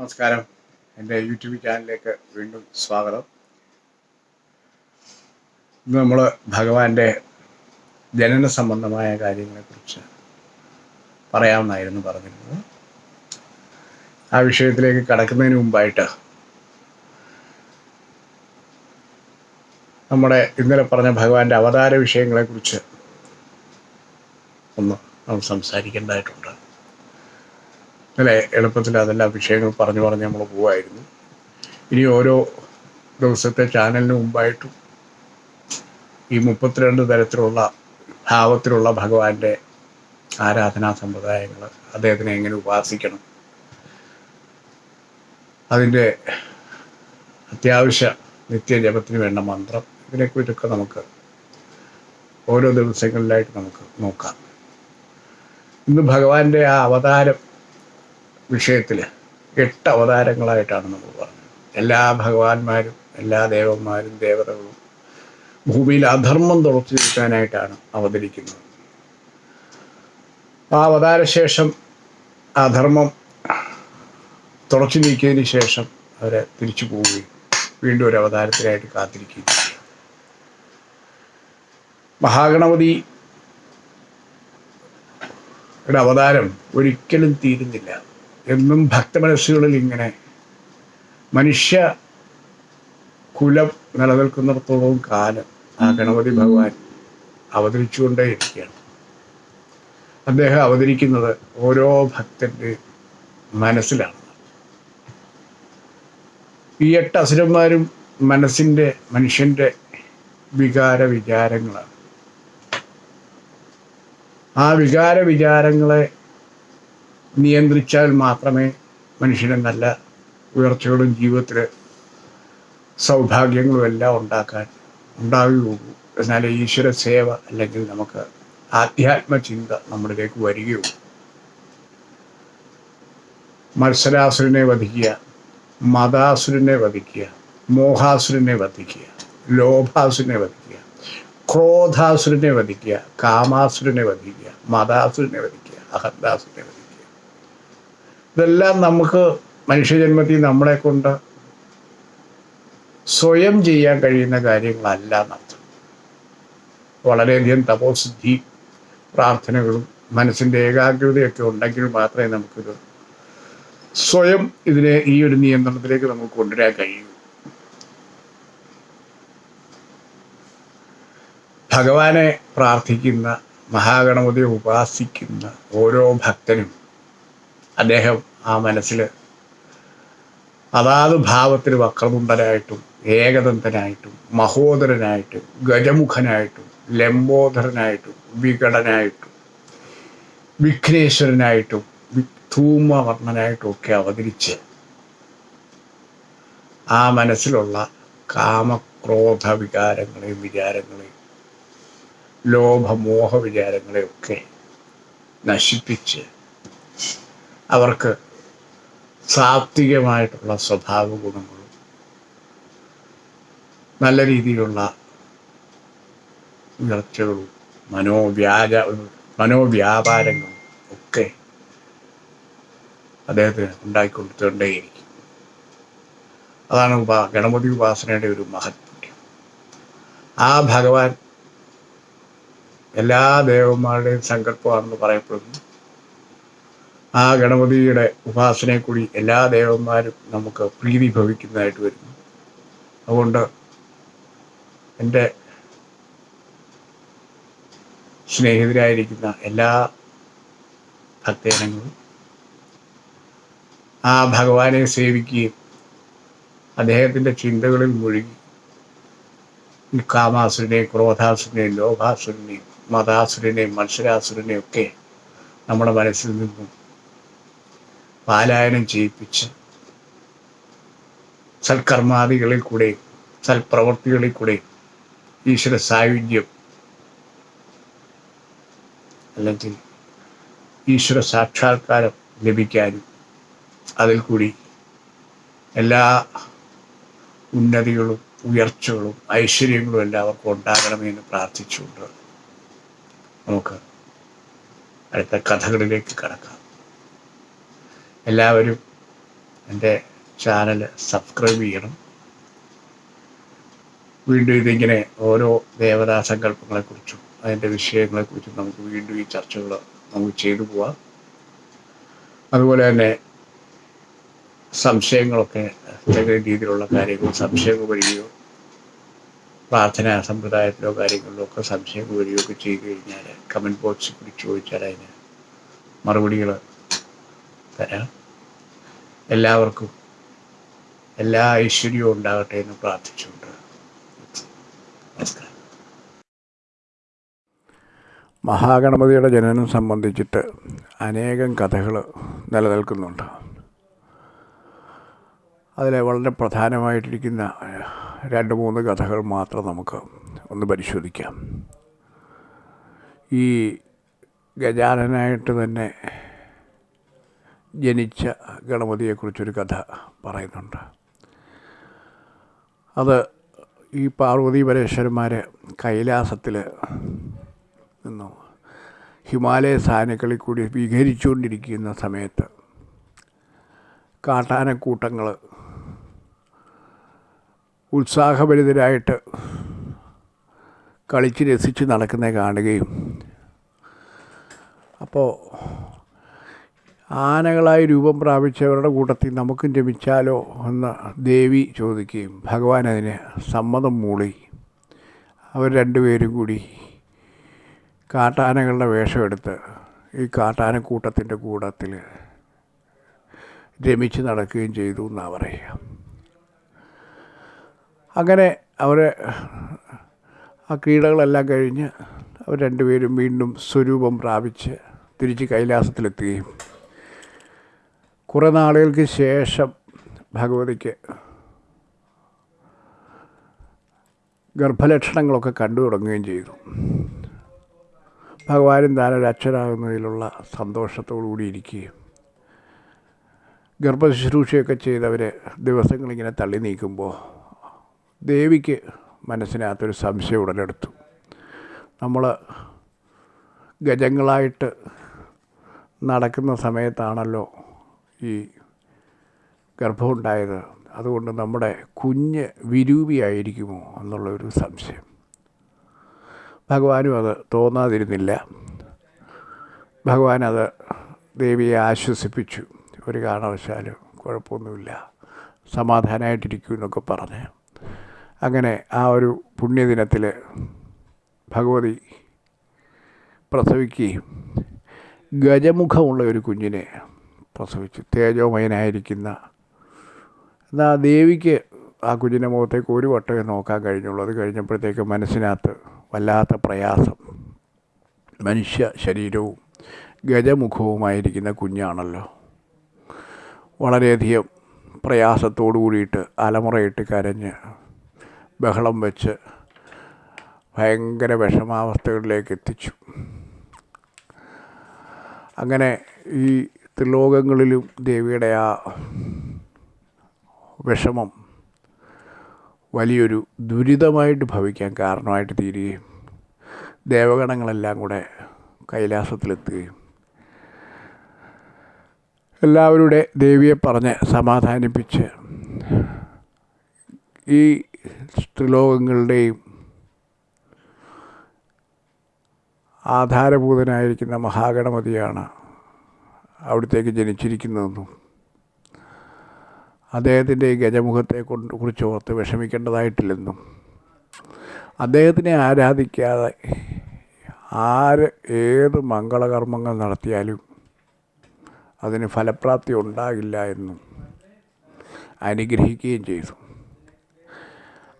നമസ്കാരം. എന്റെ യൂട്യൂബ് ചാനലിലേക്ക് വീണ്ടും സ്വാഗതം. ഇന്ന് നമ്മൾ ഭഗവാന്റെ ജനന സംബന്ധമായ കാര്യങ്ങളെക്കുറിച്ച് പറയാമെന്നായിരുന്നു പറഞ്ഞിരുന്നത്. ആ വിഷയത്തിലേക്ക് കടക്കുന്നതിന് മുമ്പായിട്ട് നമ്മുടെ ഇന്നലെ പറഞ്ഞ ഭഗവാന്റെ അവതാര വിഷയങ്ങളെക്കുറിച്ച് ഒന്ന് നമ്മൾ സംസാരിക്കേണ്ടതായിട്ടുണ്ട്. ഇന്നലെ എളുപ്പത്തിൽ അതെല്ലാം വിഷയങ്ങൾ പറഞ്ഞു പറഞ്ഞ് നമ്മൾ പോവായിരുന്നു. ഇനി ഓരോ ദിവസത്തെ ചാനലിന് മുമ്പായിട്ടും ഈ മുപ്പത്തിരണ്ട് തരത്തിലുള്ള ഭാവത്തിലുള്ള ഭഗവാന്റെ ആരാധനാ സമ്പ്രദായങ്ങൾ അദ്ദേഹത്തിനെ എങ്ങനെ ഉപാസിക്കണം? അതിന്റെ അത്യാവശ്യ നിത്യജപത്തിന് വേണ്ട മന്ത്രം ഇതിനെക്കുറിച്ചൊക്കെ നമുക്ക് ഓരോ ദിവസങ്ങളിലായിട്ട് നമുക്ക് നോക്കാം. ഇന്ന് ഭഗവാന്റെ ആ അവതാരം വിഷയത്തിൽ എട്ട് അവതാരങ്ങളായിട്ടാണ് നമ്മൾ പറഞ്ഞത്. എല്ലാ ഭഗവാന്മാരും എല്ലാ ദേവന്മാരും ദേവതകളും ഭൂമിയിൽ അധർമ്മം തുറച്ചു നിൽക്കാനായിട്ടാണ് അവതരിക്കുന്നത്. ആ അവതാരശേഷം അധർമ്മം തുറച്ചു നീക്കിയതിന് ശേഷം അവരെ തിരിച്ചു പോവുകയും വീണ്ടും ഒരു അവതാരത്തിനായിട്ട് കാത്തിരിക്കുകയും മഹാഗണപതി അവതാരം ഒരിക്കലും തീരുന്നില്ല. എന്നും ഭക്തമനസ്സുകളിൽ ഇങ്ങനെ മനുഷ്യ കുലം നിലനിൽക്കുന്നിടത്തോളം കാലം ആ ഗണപതി ഭഗവാൻ അവതരിച്ചുകൊണ്ടേയിരിക്കുകയാണ്. അദ്ദേഹം അവതരിക്കുന്നത് ഓരോ ഭക്തന്റെ മനസ്സിലാണ്. ഈ എട്ട് അസുരന്മാരും മനസ്സിന്റെ മനുഷ്യന്റെ വികാര വിചാരങ്ങളാണ്. ആ വികാര വിചാരങ്ങളെ നിയന്ത്രിച്ചാൽ മാത്രമേ മനുഷ്യന് നല്ല ഉയർച്ചകളും ജീവിതത്തിൽ സൗഭാഗ്യങ്ങളും എല്ലാം ഉണ്ടാക്കാൻ ഉണ്ടാവുകയുള്ളൂ. എന്നാൽ ഈശ്വര സേവ അല്ലെങ്കിൽ നമുക്ക് ആധ്യാത്മ ചിന്ത നമ്മളിലേക്ക് വരികയുള്ളൂ. മത്സരാസുരനെ വധിക്കുക മതാസുരനെ വധിക്കുക മോഹാസുരനെ വധിക്കുക ലോഭാസുരനെ വധിക്കുക ക്രോധാസുരനെ വധിക്കുക കാമാസുരനെ വധിക്കുക മതാസുരനെ വധിക്കുക അഹന്താസുരനെ വധിക്കുക. ഇതെല്ലാം നമുക്ക് മനുഷ്യജന്മത്തിൽ നമ്മളെ കൊണ്ട് സ്വയം ചെയ്യാൻ കഴിയുന്ന കാര്യങ്ങളല്ല എന്നർത്ഥം. വളരെയധികം തപോസിദ്ധി പ്രാർത്ഥനകളും മനസ്സിന്റെ ഏകാഗ്രതയൊക്കെ ഉണ്ടെങ്കിൽ മാത്രമേ നമുക്കിത് സ്വയം ഇതിനെ ഈ ഒരു നിയന്ത്രണത്തിലേക്ക് നമുക്ക് കൊണ്ടുവരാൻ കഴിയൂ. ഭഗവാനെ പ്രാർത്ഥിക്കുന്ന മഹാഗണപതിയെ ഉപാസിക്കുന്ന ഓരോ ഭക്തനും അദ്ദേഹം ആ മനസ്സിൽ അതാത് ഭാവത്തിൽ വക്രതുണ്ടനായിട്ടും ഏകദന്തനായിട്ടും മഹോദരനായിട്ടും ഗജമുഖനായിട്ടും ലംബോദരനായിട്ടും വികടനായിട്ടും വിഘ്നേശ്വരനായിട്ടും ധൂമവർണനായിട്ടും ഒക്കെ അവതരിച്ച് ആ മനസ്സിലുള്ള കാമക്രോധ വികാരങ്ങളെയും വിചാരങ്ങളെയും ലോഭമോഹ വിചാരങ്ങളെയൊക്കെ നശിപ്പിച്ച് അവർക്ക് സാത്വികമായിട്ടുള്ള സ്വഭാവ ഗുണങ്ങളും നല്ല രീതിയിലുള്ള ഉയർച്ചകളും മനോവ്യാജ മനോവ്യാപാരങ്ങളും ഒക്കെ അദ്ദേഹത്തിന് ഉണ്ടാക്കിക്കൊടുത്തുകൊണ്ടേയിരിക്കും അതാണ് ഉപാ ഗണപതി ഉപാസനയുടെ ഒരു മഹത്വം. ആ ഭഗവാൻ എല്ലാ ദേവന്മാരുടെയും സങ്കല്പമാണെന്ന് പറയപ്പെടുന്നു ആ ഗണപതിയുടെ ഉപാസനയെ കൂടി എല്ലാ ദേവന്മാരും നമുക്ക് പ്രീതി ഭവിക്കുന്നതായിട്ട് വരുന്നു. അതുകൊണ്ട് എന്റെ സ്നേഹിതരായിരിക്കുന്ന എല്ലാ ഭക്തജനങ്ങളും ആ ഭഗവാനെ സേവിക്കുകയും അദ്ദേഹത്തിന്റെ ചിന്തകളിൽ മുഴുകി കാമാസുരനെയും ക്രോധാസുരനെയും ലോഭാസുരനെയും മതാസുരനെയും മത്സരാസുരനെയും ഒക്കെ നമ്മുടെ മനസ്സിൽ നിന്നും പാലായനം ചെയ്യിപ്പിച്ച് സൽക്കർമാദികളിൽ കൂടെ സൽപ്രവർത്തികളിൽ കൂടെ ഈശ്വര സായുജ്യം അല്ലെങ്കിൽ ഈശ്വര സാക്ഷാത്കാരം ലഭിക്കാനും അതിൽ കൂടി എല്ലാ ഉന്നതികളും ഉയർച്ചകളും ഐശ്വര്യങ്ങളും എല്ലാവർക്കും ഉണ്ടാകണമെന്ന് പ്രാർത്ഥിച്ചുകൊണ്ട് നമുക്ക് അടുത്ത കഥകളിലേക്ക് കടക്കാം. എല്ലാവരും എന്റെ ചാനൽ സബ്സ്ക്രൈബ് ചെയ്യണം. വീണ്ടും ഇതിങ്ങനെ ഓരോ ദേവതാ സങ്കല്പങ്ങളെക്കുറിച്ചും അതിന്റെ വിഷയങ്ങളെക്കുറിച്ചും നമുക്ക് വീണ്ടും ഈ ചർച്ചകൾ നമുക്ക് ചെയ്തു പോവാം. അതുപോലെ തന്നെ സംശയങ്ങളൊക്കെ എന്തെങ്കിലും രീതിയിലുള്ള കാര്യങ്ങൾ സംശയങ്ങൾ വരികയോ പ്രാർത്ഥനാ സമ്പ്രദായത്തിലോ കാര്യങ്ങളിലോ ഒക്കെ സംശയങ്ങൾ വരികയോ ഒക്കെ ചെയ്തു കഴിഞ്ഞാൽ കമന്റ് ബോക്സിൽ കൂടി ചോദിച്ചാൽ അതിന് മറുപടികൾ തരാം. എല്ലാവർക്കും എല്ലാ ഐശ്വര്യവും ഉണ്ടാകട്ടെ എന്ന് പ്രാർത്ഥിച്ചുകൊണ്ട് മഹാഗണപതിയുടെ ജനനം സംബന്ധിച്ചിട്ട് അനേകം കഥകൾ നിലനിൽക്കുന്നുണ്ട്. അതിലെ വളരെ പ്രധാനമായിട്ടിരിക്കുന്ന രണ്ട് മൂന്ന് കഥകൾ മാത്രം നമുക്ക് ഒന്ന് പരിശോധിക്കാം. ഈ ഗജാനനായിട്ട് തന്നെ ജനിച്ച ഗണപതിയെക്കുറിച്ചൊരു കഥ പറയുന്നുണ്ട്. അത് ഈ പാർവതി പരേശ്വരന്മാർ കൈലാസത്തിൽ നിന്നു. ഹിമാലയ സാനുക്കളിൽ കൂടി വിഹരിച്ചുകൊണ്ടിരിക്കുന്ന സമയത്ത് കാട്ടാനക്കൂട്ടങ്ങൾ ഉത്സാഹഭരിതരായിട്ട് കളിച്ച് രസിച്ച് നടക്കുന്നത് കാണുകയും. അപ്പോൾ ആനകളായി രൂപം പ്രാപിച്ചവരുടെ കൂട്ടത്തിൽ നമുക്കും രമിച്ചാലോ എന്ന് ദേവി ചോദിക്കുകയും ഭഗവാൻ അതിന് സമ്മതം മൂളി. അവർ രണ്ടുപേരും കൂടി കാട്ടാനകളുടെ വേഷമെടുത്ത് ഈ കാട്ടാനക്കൂട്ടത്തിന്റെ കൂട്ടത്തിൽ രമിച്ച് നടക്കുകയും ചെയ്തു എന്നാണ് പറയുക. അങ്ങനെ അവർ ആ ക്രീഡകളെല്ലാം കഴിഞ്ഞ് അവർ രണ്ടുപേരും വീണ്ടും സ്വരൂപം പ്രാപിച്ച് തിരിച്ച് കൈലാസത്തിലെത്തുകയും കുറേ നാളുകൾക്ക് ശേഷം ഭഗവതിക്ക് ഗർഭലക്ഷണങ്ങളൊക്കെ കണ്ടു തുടങ്ങുകയും ചെയ്തു. ഭഗവാനും താനൊരു അച്ഛനാകുന്നതിലുള്ള സന്തോഷത്തോടു കൂടി ഇരിക്കുകയും ഗർഭശുശ്രൂഷയൊക്കെ ചെയ്തവർ ദിവസങ്ങളിങ്ങനെ തള്ളി നീക്കുമ്പോൾ ദേവിക്ക് മനസ്സിനകത്തൊരു സംശയം ഉടലെടുത്തു. നമ്മൾ ഗജങ്ങളായിട്ട് നടക്കുന്ന സമയത്താണല്ലോ ഈ ഗർഭമുണ്ടായത് അതുകൊണ്ട് നമ്മുടെ കുഞ്ഞ് വിരൂപിയായിരിക്കുമോ എന്നുള്ളൊരു സംശയം. ഭഗവാനും അത് തോന്നാതിരുന്നില്ല. ഭഗവാൻ അത് ദേവിയെ ആശ്വസിപ്പിച്ചു. ഒരു കാരണവശാലും കുഴപ്പമൊന്നുമില്ല. സമാധാനമായിട്ടിരിക്കൂ എന്നൊക്കെ പറഞ്ഞ്. അങ്ങനെ ആ ഒരു പുണ്യദിനത്തിൽ ഭഗവതി പ്രസവിക്കുകയും ഗജമുഖമുള്ള ഒരു കുഞ്ഞിനെ പ്രസവിച്ചു. തേജോമയനായിരിക്കുന്ന എന്നാൽ ദേവിക്ക് ആ കുഞ്ഞിന്റെ മുഖത്തേക്ക് ഒരു വട്ടമേ നോക്കാൻ കഴിഞ്ഞുള്ളൂ. അത് കഴിഞ്ഞപ്പോഴത്തേക്ക് മനസ്സിനകത്ത് വല്ലാത്ത പ്രയാസം. മനുഷ്യ ശരീരവും ഗജമുഖവുമായിരിക്കുന്ന കുഞ്ഞാണല്ലോ. വളരെയധികം പ്രയാസത്തോടു കൂടിയിട്ട് അലമുറയിട്ട് കരഞ്ഞ് ബഹളം വെച്ച് ഭയങ്കര വിഷമാവസ്ഥകളിലേക്ക് എത്തിച്ചു. അങ്ങനെ ഈ ത്രിലോകങ്ങളിലും ദേവിയുടെ ആ വിഷമം വലിയൊരു ദുരിതമായിട്ട് ഭവിക്കാൻ കാരണമായിട്ട് തീരുകയും ദേവഗണങ്ങളെല്ലാം കൂടെ കൈലാസത്തിലെത്തുകയും എല്ലാവരുടെ ദേവിയെ പറഞ്ഞ് സമാധാനിപ്പിച്ച് ഈ ത്രിലോകങ്ങളുടെയും ആധാരഭൂതനായിരിക്കുന്ന മഹാഗണപതിയാണ് അവിടത്തേക്ക് ജനിച്ചിരിക്കുന്നതെന്നും അദ്ദേഹത്തിന്റെ ഈ ഗജമുഖത്തെ കൊണ്ട് കുറിച്ച് ഓർത്ത് വിഷമിക്കേണ്ടതായിട്ടില്ലെന്നും അദ്ദേഹത്തിനെ ആരാധിക്കാതെ ആര് ഏത് മംഗളകർമ്മങ്ങൾ നടത്തിയാലും അതിന് ഫലപ്രാപ്തി ഉണ്ടാകില്ല എന്നും അനുഗ്രഹിക്കുകയും ചെയ്തു.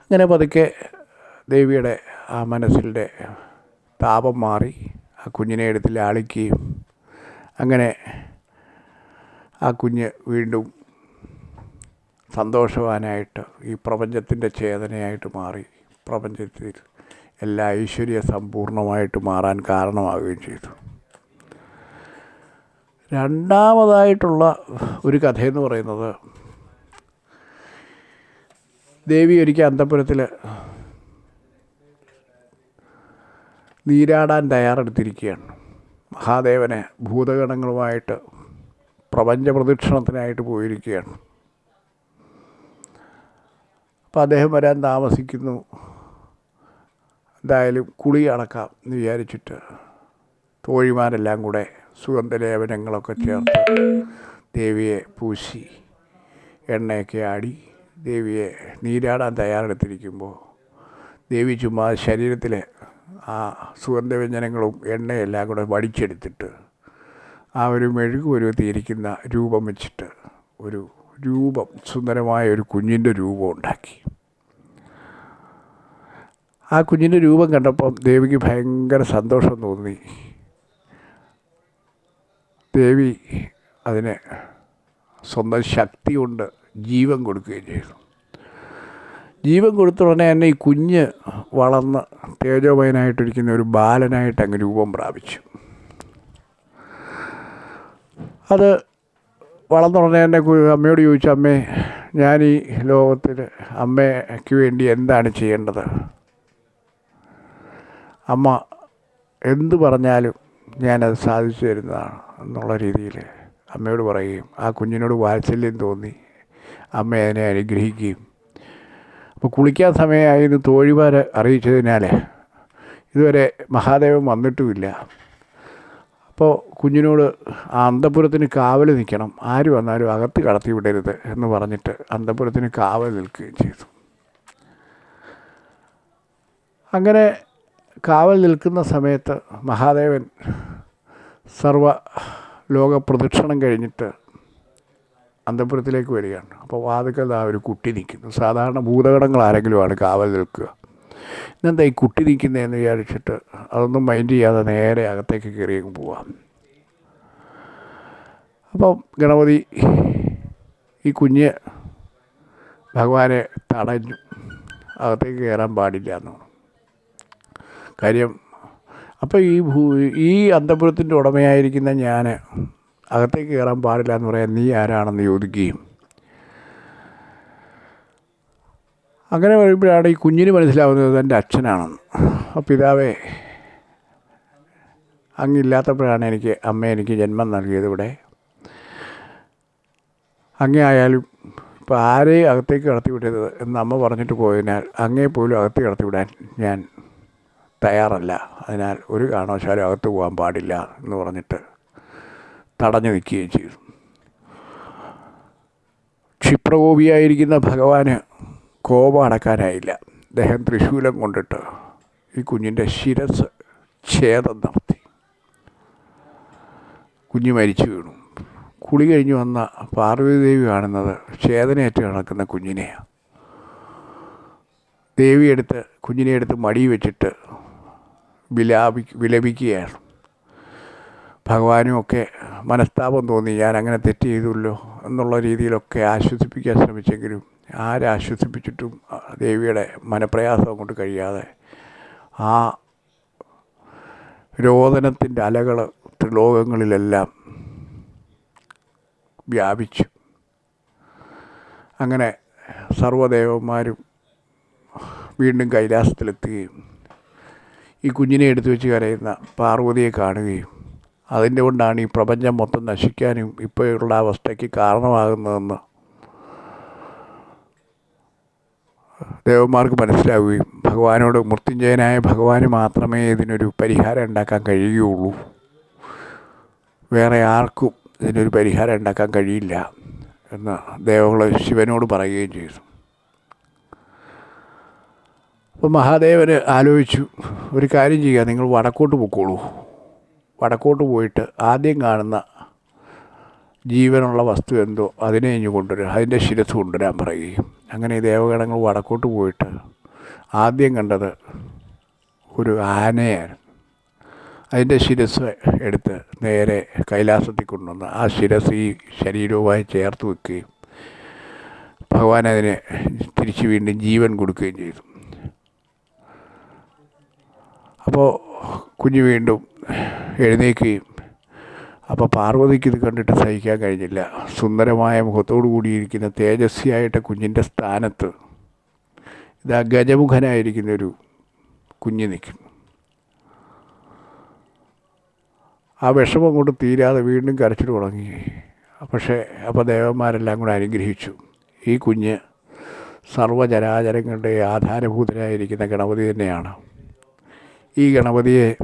അങ്ങനെ പതുക്കെ ദേവിയുടെ ആ മനസ്സിന്റെ താപം മാറി ആ കുഞ്ഞിനെ എടുത്ത് ലാളിക്കുകയും അങ്ങനെ ആ കുഞ്ഞ് വീണ്ടും സന്തോഷവാനായിട്ട് ഈ പ്രപഞ്ചത്തിന്റെ ചേതനയായിട്ട് മാറി. പ്രപഞ്ചത്തിൽ എല്ലാ ഐശ്വര്യ സമ്പൂർണമായിട്ട് മാറാൻ കാരണമാവുകയും ചെയ്തു. രണ്ടാമതായിട്ടുള്ള ഒരു കഥയെന്ന് പറയുന്നത് ദേവി ഒരിക്കൽ അന്തപുരത്തിൽ നീരാടാൻ തയ്യാറെടുത്തിരിക്കുകയാണ്. മഹാദേവനെ ഭൂതഗണങ്ങളുമായിട്ട് പ്രപഞ്ച പ്രദക്ഷിണത്തിനായിട്ട് പോയിരിക്കുകയാണ്. അപ്പോൾ അദ്ദേഹം വരാൻ താമസിക്കുന്നു. എന്തായാലും കുളി അടക്കാം എന്ന് വിചാരിച്ചിട്ട് തോഴിമാരെല്ലാം കൂടെ സുഗന്ധലേപനങ്ങളൊക്കെ ചേർത്ത് ദേവിയെ പൂശി എണ്ണയൊക്കെ ആടി ദേവിയെ നീരാടാൻ തയ്യാറെടുത്തിരിക്കുമ്പോൾ ദേവി ചുമ്മാ ശരീരത്തിൽ ആ സുഗന്ധവ്യഞ്ജനങ്ങളും എണ്ണയെല്ലാം കൂടെ വടിച്ചെടുത്തിട്ട് ആ ഒരു മെഴുകു പരുവത്തിയിരിക്കുന്ന രൂപം വെച്ചിട്ട് ഒരു രൂപം സുന്ദരമായ ഒരു കുഞ്ഞിന്റെ രൂപം ഉണ്ടാക്കി. ആ കുഞ്ഞിന്റെ രൂപം കണ്ടപ്പം ദേവിക്ക് ഭയങ്കര സന്തോഷം തോന്നി. ദേവി അതിന് സ്വന്തം ശക്തി കൊണ്ട് ജീവൻ കൊടുക്കുകയും ചെയ്തു. ജീവൻ കൊടുത്ത ഉടനെ തന്നെ ഈ കുഞ്ഞ് വളർന്ന് തേജോമയനായിട്ടിരിക്കുന്ന ഒരു ബാലനായിട്ട് അങ്ങ് രൂപം പ്രാപിച്ചു. അത് വളർന്ന ഉടനെ തന്നെ അമ്മയോട് ചോദിച്ചു അമ്മേ ഞാൻ ഈ ലോകത്തിൽ അമ്മയ്ക്ക് വേണ്ടി എന്താണ് ചെയ്യേണ്ടത്? അമ്മ എന്തു പറഞ്ഞാലും ഞാനത് സാധിച്ചു തരുന്നതാണ് എന്നുള്ള രീതിയിൽ അമ്മയോട് പറയുകയും ആ കുഞ്ഞിനോട് വാത്സല്യം തോന്നി. അമ്മ അതിനെ അനുഗ്രഹിക്കുകയും അപ്പോൾ കുളിക്കാൻ സമയമായി എന്ന് തോഴിമാർ അറിയിച്ചതിനാൽ ഇതുവരെ മഹാദേവൻ വന്നിട്ടുമില്ല. അപ്പോൾ കുഞ്ഞിനോട് ആ അന്തപുരത്തിന് കാവൽ നിൽക്കണം ആര് വന്നാലും അകത്ത് കടത്തി വിടരുത് എന്ന് പറഞ്ഞിട്ട് അന്തപുരത്തിന് കാവൽ നിൽക്കുകയും ചെയ്തു. അങ്ങനെ കാവൽ നിൽക്കുന്ന സമയത്ത് മഹാദേവൻ സർവ ലോക പ്രദക്ഷിണം കഴിഞ്ഞിട്ട് അന്തപുരത്തിലേക്ക് വരികയാണ്. അപ്പോൾ വാതുക്കൽ ആ ഒരു കുട്ടി നിൽക്കുന്നു. സാധാരണ ഭൂതഗണങ്ങൾ ആരെങ്കിലുമാണ് കാവൽ നിൽക്കുക. ഇന്നെന്താ ഈ കുട്ടി നിൽക്കുന്നതെന്ന് വിചാരിച്ചിട്ട് അതൊന്നും മൈൻഡ് ചെയ്യാതെ നേരെ അകത്തേക്ക് കയറിയും പോവാം. അപ്പം ഗണപതി ഈ കുഞ്ഞ് ഭഗവാനെ തടഞ്ഞു. അകത്തേക്ക് കയറാൻ പാടില്ല എന്ന് പറഞ്ഞു. കാര്യം അപ്പോൾ ഈ ഭൂ ഈ അന്തപുരത്തിന്റെ ഉടമയായിരിക്കുന്ന ഞാൻ അകത്തേക്ക് കയറാൻ പാടില്ല എന്ന് പറയാൻ നീ ആരാണെന്ന് ചോദിക്കുകയും. അങ്ങനെ വരുമ്പോഴാണ് ഈ കുഞ്ഞിന് മനസ്സിലാവുന്നത് എന്റെ അച്ഛനാണെന്ന്. അപ്പോൾ പിതാവേ അങ്ങില്ലാത്തപ്പോഴാണ് എനിക്ക് അമ്മ എനിക്ക് ജന്മം നൽകിയത് ഇവിടെ. അങ്ങേ ആയാലും ഇപ്പോൾ ആരെയും അകത്തേക്ക് കടത്തി വിടരുത് എന്ന് അമ്മ പറഞ്ഞിട്ട് പോയതിനാൽ അങ്ങേ പോലും അകത്ത് കടത്തി വിടാൻ ഞാൻ തയ്യാറല്ല. അതിനാൽ ഒരു കാരണവശാലും അകത്ത് പോകാൻ പാടില്ല എന്ന് പറഞ്ഞിട്ട് തടഞ്ഞു വയ്ക്കുകയും ചെയ്തു. ക്ഷിപ്രകോപിയായിരിക്കുന്ന ഭഗവാന് കോപം അടക്കാനായില്ല. അദ്ദേഹം തൃശൂലം കൊണ്ടിട്ട് ഈ കുഞ്ഞിന്റെ ശിരസ് ഛേദം നടത്തി. കുഞ്ഞ് മരിച്ചു വീണു. കുളി കഴിഞ്ഞ് വന്ന പാർവതിദേവി കാണുന്നത് ഛേദനയേറ്റ് കിടക്കുന്ന കുഞ്ഞിനെയാണ് ദേവിയെടുത്ത് കുഞ്ഞിനെ എടുത്ത് മടി വെച്ചിട്ട് വിലാപി വിലപിക്കുകയാണ് ഭഗവാനും ഒക്കെ മനസ്താപം തോന്നി അങ്ങനെ തെറ്റ് ചെയ്തുല്ലോ എന്നുള്ള രീതിയിലൊക്കെ ആശ്വസിപ്പിക്കാൻ ശ്രമിച്ചെങ്കിലും ആരാശ്വസിപ്പിച്ചിട്ടും ദേവിയുടെ മനപ്രയാസം കൊണ്ട് കഴിയാതെ ആ രോദനത്തിന്റെ അലകൾ ത്രിലോകങ്ങളിലെല്ലാം വ്യാപിച്ചു. അങ്ങനെ സർവദേവന്മാരും വീണ്ടും കൈലാസത്തിലെത്തുകയും ഈ കുഞ്ഞിനെ എടുത്തു വെച്ച് കരയുന്ന പാർവതിയെ കാണുകയും അതിന്റെ കൊണ്ടാണ് ഈ പ്രപഞ്ചം മൊത്തം നശിക്കാനും ഇപ്പോഴുള്ള അവസ്ഥയ്ക്ക് കാരണമാകുന്നതെന്ന് ദേവന്മാർക്ക് മനസ്സിലാവുകയും ഭഗവാനോട് മൃത്യുഞ്ജയനായ ഭഗവാന് മാത്രമേ ഇതിനൊരു പരിഹാരം ഉണ്ടാക്കാൻ കഴിയുകയുള്ളൂ. വേറെ ആർക്കും ഇതിനൊരു പരിഹാരം ഉണ്ടാക്കാൻ കഴിയില്ല എന്ന് ദേവങ്ങൾ ശിവനോട് പറയുകയും ചെയ്തു. അപ്പോൾ മഹാദേവന് ആലോചിച്ചു ഒരു കാര്യം ചെയ്യുക നിങ്ങൾ വടക്കോട്ട് പൊക്കോളൂ. വടക്കോട്ട് പോയിട്ട് ആദ്യം കാണുന്ന ജീവനുള്ള വസ്തു എന്തോ അതിനെ ഇഞ്ഞു കൊണ്ടുവരിക അതിന്റെ ശിരസ് കൊണ്ടുവരാൻ പറയുകയും. അങ്ങനെ ഈ ദേവഗണങ്ങൾ വടക്കോട്ട് പോയിട്ട് ആദ്യം കണ്ടത് ഒരു ആനയായിരുന്നു അതിന്റെ ശിരസ് എടുത്ത് നേരെ കൈലാസത്തിൽ കൊണ്ടുവന്ന് ആ ശിരസ് ഈ ശരീരവുമായി ചേർത്ത് വെക്കുകയും ഭഗവാൻ അതിനെ തിരിച്ചു വീണ്ടും ജീവൻ കൊടുക്കുകയും ചെയ്തു. അപ്പോൾ കുഞ്ഞ് വീണ്ടും എഴുന്നേൽക്കുകയും. അപ്പോൾ പാർവതിക്ക് ഇത് കണ്ടിട്ട് സഹിക്കാൻ കഴിഞ്ഞില്ല. സുന്ദരമായ മുഖത്തോടു കൂടിയിരിക്കുന്ന തേജസ്വിയായിട്ട് കുഞ്ഞിന്റെ സ്ഥാനത്ത് ഇതാ ഗജമുഖനായിരിക്കുന്ന ഒരു കുഞ്ഞ് നിൽക്കും. ആ വിഷമം കൊണ്ട് തീരാതെ വീണ്ടും കരച്ചിൽ തുടങ്ങി. പക്ഷേ അപ്പോൾ ദേവന്മാരെല്ലാം കൂടെ അനുഗ്രഹിച്ചു. ഈ കുഞ്ഞ് സർവചരാചരങ്ങളുടെ ആധാരഭൂതനായിരിക്കുന്ന ഗണപതി തന്നെയാണ്. ഈ ഗണപതിയെ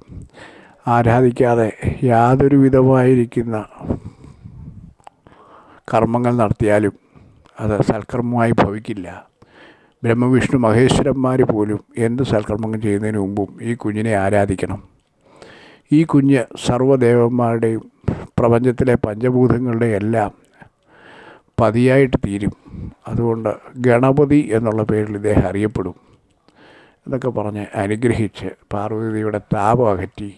ആരാധിക്കാതെ യാതൊരു വിധമായിരിക്കുന്ന കർമ്മങ്ങൾ നടത്തിയാലും അത് സൽക്കർമ്മമായി ഭവിക്കില്ല. ബ്രഹ്മവിഷ്ണു മഹേശ്വരന്മാർ പോലും എന്ത് സൽക്കർമ്മങ്ങൾ ചെയ്യുന്നതിന് മുമ്പും ഈ കുഞ്ഞിനെ ആരാധിക്കണം. ഈ കുഞ്ഞ് സർവദേവന്മാരുടെയും പ്രപഞ്ചത്തിലെ പഞ്ചഭൂതങ്ങളുടെ എല്ലാം പതിയായിട്ട് തീരും. അതുകൊണ്ട് ഗണപതി എന്നുള്ള പേരിൽ ഇദ്ദേഹം അറിയപ്പെടും. എന്നൊക്കെ പറഞ്ഞ് അനുഗ്രഹിച്ച് പാർവതിയുടെ താപം അകറ്റി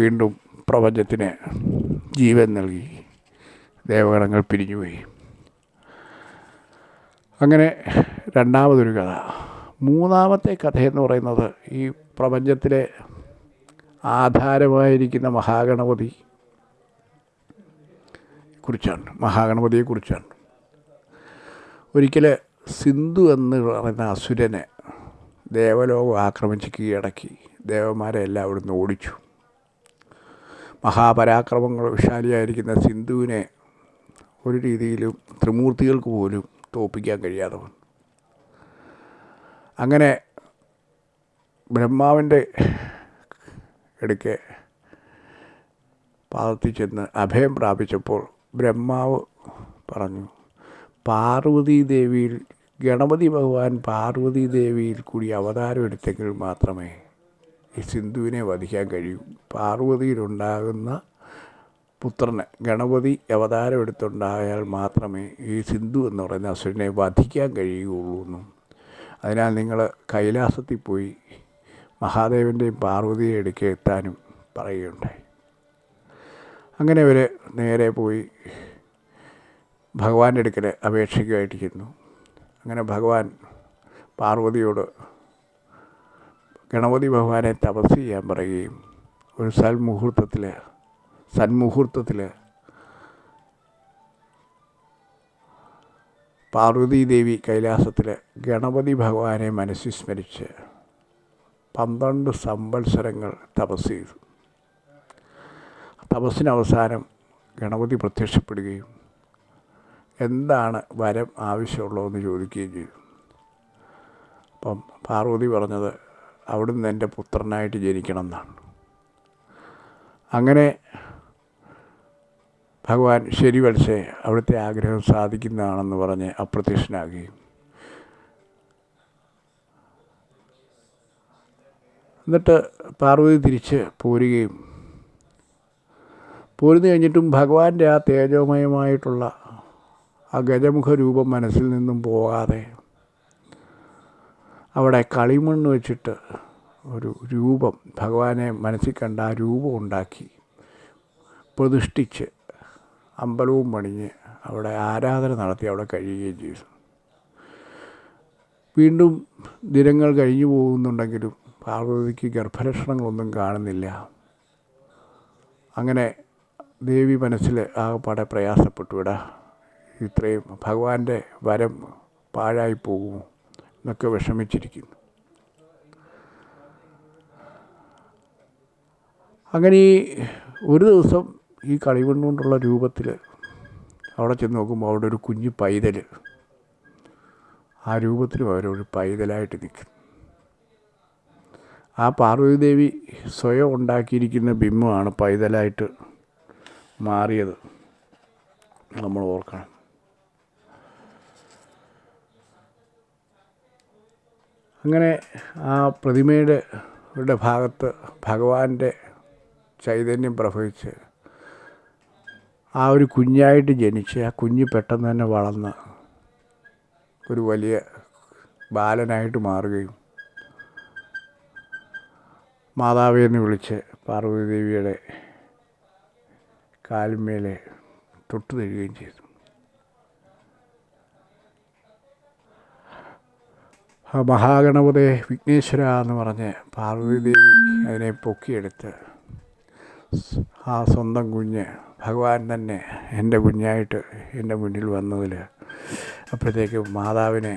വീണ്ടും പ്രപഞ്ചത്തിന് ജീവൻ നൽകി. ദേവഗണങ്ങൾ പിരിഞ്ഞുപോയി അങ്ങനെ രണ്ടാമതൊരു കഥ. മൂന്നാമത്തെ കഥയെന്ന് പറയുന്നത് ഈ പ്രപഞ്ചത്തിലെ ആധാരമായിരിക്കുന്ന മഹാഗണപതി കുറിച്ചാണ്. മഹാഗണപതിയെക്കുറിച്ചാണ് ഒരിക്കൽ സിന്ധു എന്ന് പറയുന്ന അസുരനെ ദേവലോകം ആക്രമിച്ച് കീഴടക്കി. ദേവന്മാരെ എല്ലാം അവിടുന്ന് ഓടിച്ചു. മഹാപരാക്രമങ്ങൾ വിശാലിയായിരിക്കുന്ന സിന്ധുവിനെ ഒരു രീതിയിലും ത്രിമൂർത്തികൾക്ക് പോലും തോൽപ്പിക്കാൻ കഴിയാതെ വന്നു അങ്ങനെ ബ്രഹ്മാവിന്റെ ഇടയ്ക്ക് പാദത്തിൽ ചെന്ന് അഭയം പ്രാപിച്ചപ്പോൾ ബ്രഹ്മാവ് പറഞ്ഞു പാർവതി ദേവിയിൽ ഗണപതി ഭഗവാൻ പാർവതി ദേവിയിൽ കൂടി അവതാരം എടുത്തെങ്കിൽ മാത്രമേ സിന്ധുവിനെ വധിക്കാൻ കഴിയും. പാർവതിയിലുണ്ടാകുന്ന പുത്രനെ ഗണപതി അവതാരം എടുത്തുണ്ടായാൽ മാത്രമേ ഈ സിന്ധു എന്ന് പറയുന്ന അസുരനെ വധിക്കാൻ കഴിയുകയുള്ളൂ എന്നും. അതിനാൽ നിങ്ങൾ കൈലാസത്തിൽ പോയി മഹാദേവന്റെയും പാർവതിയെ ഇടയ്ക്ക് എത്താനും പറയുകയുണ്ടായി. അങ്ങനെ അവർ നേരെ പോയി ഭഗവാന്റെ അടുക്കൽ അപേക്ഷയ്ക്കുമായിട്ട് ചെന്നു അങ്ങനെ ഭഗവാൻ പാർവതിയോട് ഗണപതി ഭഗവാനെ തപസ് ചെയ്യാൻ പറയുകയും ഒരു സൽമുഹൂർത്തത്തിൽ സന്മുഹൂർത്തത്തിൽ പാർവതീദേവി കൈലാസത്തിൽ ഗണപതി ഭഗവാനെ മനസ്സിൽ സ്മരിച്ച് പന്ത്രണ്ട് സംവത്സരങ്ങൾ തപസ് ചെയ്തു. തപസ്സിന് അവസാനം ഗണപതി പ്രത്യക്ഷപ്പെടുകയും എന്താണ് വരം ആവശ്യമുള്ളതെന്ന് ചോദിക്കുകയും ചെയ്തു. അപ്പം പാർവതി പറഞ്ഞത് അവിടുന്ന് എന്റെ പുത്രനായിട്ട് ജനിക്കണം എന്നാണ് അങ്ങനെ ഭഗവാൻ ശരി വലിച്ചേ അവിടുത്തെ ആഗ്രഹം സാധിക്കുന്നതാണെന്ന് പറഞ്ഞ് അപ്രത്യക്ഷനാകുകയും. എന്നിട്ട് പാർവതി തിരിച്ച് പോരുകയും. പോരുന്നു കഴിഞ്ഞിട്ടും ഭഗവാന്റെ ആ തേജോമയമായിട്ടുള്ള ആ ഗജമുഖ രൂപം മനസ്സിൽ നിന്നും പോകാതെ അവിടെ കളിമണ്ണ് വെച്ചിട്ട് ഒരു രൂപം ഭഗവാനെ മനസ്സിൽ കണ്ട ആ രൂപം ഉണ്ടാക്കി. പ്രതിഷ്ഠിച്ച് അമ്പലവും പണിഞ്ഞ് അവിടെ ആരാധന നടത്തി അവിടെ കഴിയുകയും ചെയ്തു. വീണ്ടും ദിനങ്ങൾ കഴിഞ്ഞു പോകുന്നുണ്ടെങ്കിലും പാർവതിക്ക് ഗർഭലക്ഷണങ്ങളൊന്നും കാണുന്നില്ല. അങ്ങനെ ദേവി മനസ്സിൽ ആകെപ്പാടെ പ്രയാസപ്പെട്ടു. ഇടാ ഇത്രയും ഭഗവാന്റെ വരം പാഴായി പോകുമോ? എന്നൊക്കെ വിഷമിച്ചിരിക്കുന്നു. അങ്ങനെ ഈ ഒരു ദിവസം ഈ കളിമണ്ണുകൊണ്ടുള്ള രൂപത്തിൽ അവിടെ ചെന്ന് നോക്കുമ്പോൾ അവിടെ ഒരു കുഞ്ഞു പൈതൽ. ആ രൂപത്തിലും അവരൊരു പൈതലായിട്ട് നിൽക്കുന്നു ആ പാർവതീദേവി സ്വയം ഉണ്ടാക്കിയിരിക്കുന്ന ബിംബമാണ് പൈതലായിട്ട് മാറിയത്. നമ്മൾ ഓർക്കണം. അങ്ങനെ ആ പ്രതിമയുടെ യുടെ ഭാഗത്ത് ഭഗവാന്റെ ചൈതന്യം പ്രഭവിച്ച് ആ ഒരു കുഞ്ഞായിട്ട് ജനിച്ച് ആ കുഞ്ഞ് പെട്ടെന്ന് തന്നെ വളർന്ന് ഒരു വലിയ ബാലനായിട്ട് മാറുകയും മാതാവേ വിളിച്ച് പാർവതി ദേവിയുടെ കാലിന്മേലെ തൊട്ടു തരികയും ചെയ്തു. മഹാഗണപതി വിഘ്നേശ്വര എന്ന് പറഞ്ഞ് പാർവതി ദേവി അതിനെ പൊക്കിയെടുത്ത് ആ സ്വന്തം കുഞ്ഞ് ഭഗവാൻ തന്നെ എന്റെ കുഞ്ഞായിട്ട് എന്റെ മുന്നിൽ വന്നതിൽ അപ്പോഴത്തേക്ക് മാതാവിനെ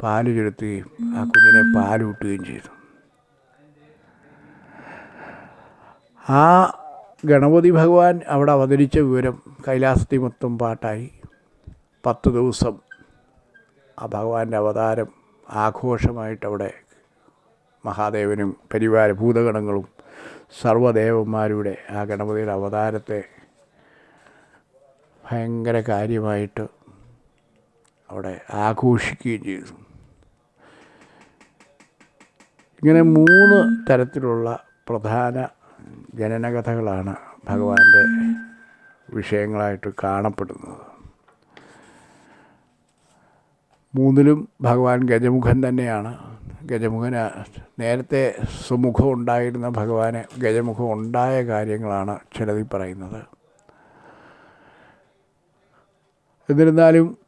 പാൽ ചുരുത്തുകയും ആ കുഞ്ഞിനെ പാലൂട്ടുകയും ചെയ്തു. ആ ഗണപതി ഭഗവാൻ അവിടെ അവതരിച്ച വിവരം കൈലാസത്തിൽ മൊത്തം പാട്ടായി പത്ത് ദിവസം ആ ഭഗവാന്റെ അവതാരം ആഘോഷമായിട്ടവിടെ മഹാദേവനും പരിവാര ഭൂതഗണങ്ങളും സർവദേവന്മാരുടെ ആ ഗണപതിയുടെ അവതാരത്തെ ഭയങ്കര കാര്യമായിട്ട് അവിടെ ആഘോഷിക്കുകയും ചെയ്തു. ഇങ്ങനെ മൂന്ന് തരത്തിലുള്ള പ്രധാന ജനനകഥകളാണ് ഭഗവാന്റെ വിഷയങ്ങളായിട്ട് കാണപ്പെടുന്നത്. മൂന്നിലും ഭഗവാൻ ഗജമുഖൻ തന്നെയാണ്. ഗജമുഖന് നേരത്തെ സുമുഖം ഉണ്ടായിരുന്ന ഭഗവാന് ഗജമുഖം ഉണ്ടായ കാര്യങ്ങളാണ് ചിലതിൽ പറയുന്നത്. എന്നിരുന്നാലും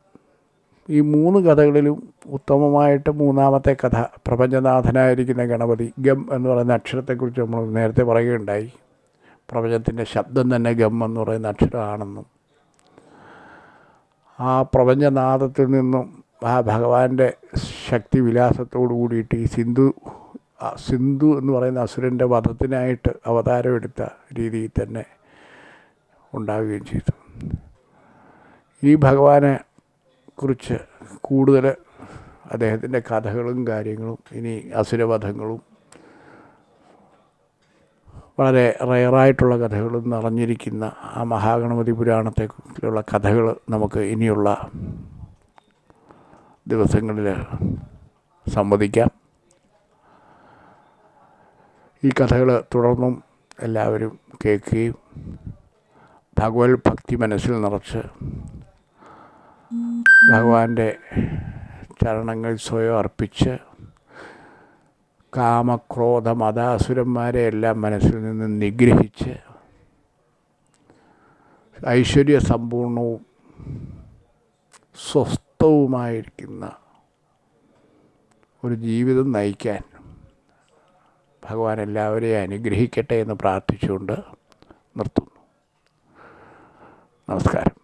ഈ മൂന്ന് കഥകളിലും ഉത്തമമായിട്ട് മൂന്നാമത്തെ കഥ പ്രപഞ്ചനാഥനായിരിക്കുന്ന ഗണപതി ഗം എന്ന് പറയുന്ന അക്ഷരത്തെക്കുറിച്ച് നമ്മൾ നേരത്തെ പറയുകയുണ്ടായി. പ്രപഞ്ചത്തിന്റെ ശബ്ദം തന്നെ ഗം എന്ന് പറയുന്ന അക്ഷരമാണെന്നും ആ പ്രപഞ്ചനാഥത്തിൽ നിന്നും ആ ഭഗവാന്റെ ശക്തി വിലാസത്തോടു കൂടിയിട്ട് ഈ സിന്ധു സിന്ധു എന്ന് പറയുന്ന അസുരന്റെ വധത്തിനായിട്ട് അവതാരമെടുത്ത രീതിയിൽ തന്നെ ഉണ്ടാവുകയും ചെയ്തു. ഈ ഭഗവാനെ കുറിച്ച് കൂടുതൽ അദ്ദേഹത്തിന്റെ കഥകളും കാര്യങ്ങളും ഇനി അസുരവധങ്ങളും വളരെ റയറായിട്ടുള്ള കഥകളും നിറഞ്ഞിരിക്കുന്ന ആ മഹാഗണപതി പുരാണത്തെക്കുറിച്ചുള്ള കഥകൾ നമുക്ക് ഇനിയുള്ള ദിവസങ്ങളിൽ സംവദിക്കാം. ഈ കഥകൾ തുടർന്നും എല്ലാവരും കേൾക്കുകയും ഭഗവത് ഭക്തി മനസ്സിൽ നിറച്ച് ഭഗവാന്റെ ചരണങ്ങൾ സ്വയം അർപ്പിച്ച് കാമക്രോധ മതാസുരന്മാരെ എല്ലാം മനസ്സിൽ നിന്ന് നിഗ്രഹിച്ച് ഐശ്വര്യ സമ്പൂർണവും സ്വസ്ഥവുമായിരിക്കുന്ന ഒരു ജീവിതം നയിക്കാൻ ഭഗവാൻ എല്ലാവരെയും അനുഗ്രഹിക്കട്ടെ എന്ന് പ്രാർത്ഥിച്ചുകൊണ്ട് നിർത്തുന്നു. നമസ്കാരം.